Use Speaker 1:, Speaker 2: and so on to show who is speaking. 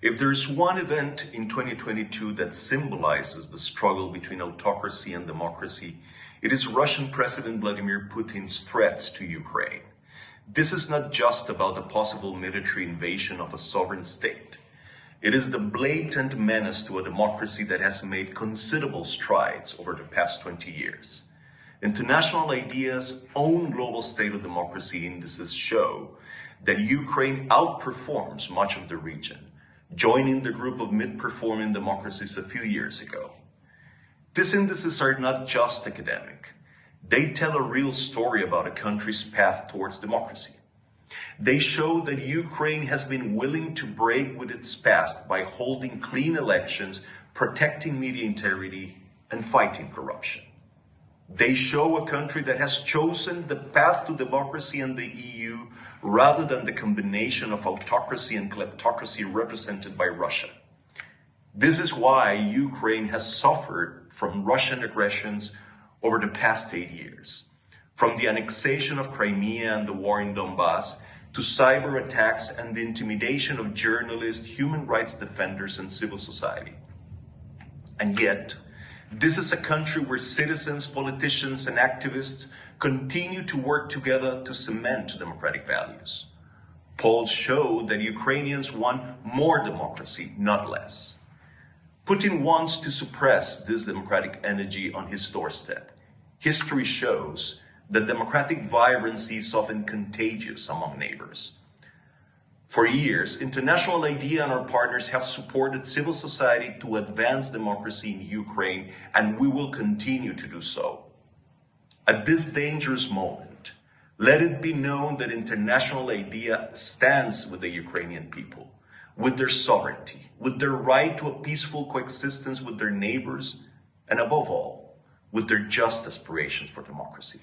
Speaker 1: If there's one event in 2022 that symbolizes the struggle between autocracy and democracy, it is Russian President Vladimir Putin's threats to Ukraine. This is not just about the possible military invasion of a sovereign state. It is the blatant menace to a democracy that has made considerable strides over the past 20 years. International IDEA's own global state of democracy indices show that Ukraine outperforms much of the region joining the group of mid-performing democracies a few years ago. These indices are not just academic. They tell a real story about a country's path towards democracy. They show that Ukraine has been willing to break with its past by holding clean elections, protecting media integrity, and fighting corruption. They show a country that has chosen the path to democracy and the EU rather than the combination of autocracy and kleptocracy represented by Russia. This is why Ukraine has suffered from Russian aggressions over the past eight years. From the annexation of Crimea and the war in Donbass, to cyber attacks and the intimidation of journalists, human rights defenders, and civil society. And yet, this is a country where citizens, politicians, and activists continue to work together to cement democratic values. Polls show that Ukrainians want more democracy, not less. Putin wants to suppress this democratic energy on his doorstep. History shows that democratic vibrancy is often contagious among neighbors. For years, International IDEA and our partners have supported civil society to advance democracy in Ukraine, and we will continue to do so. At this dangerous moment, let it be known that International IDEA stands with the Ukrainian people, with their sovereignty, with their right to a peaceful coexistence with their neighbors, and above all, with their just aspirations for democracy.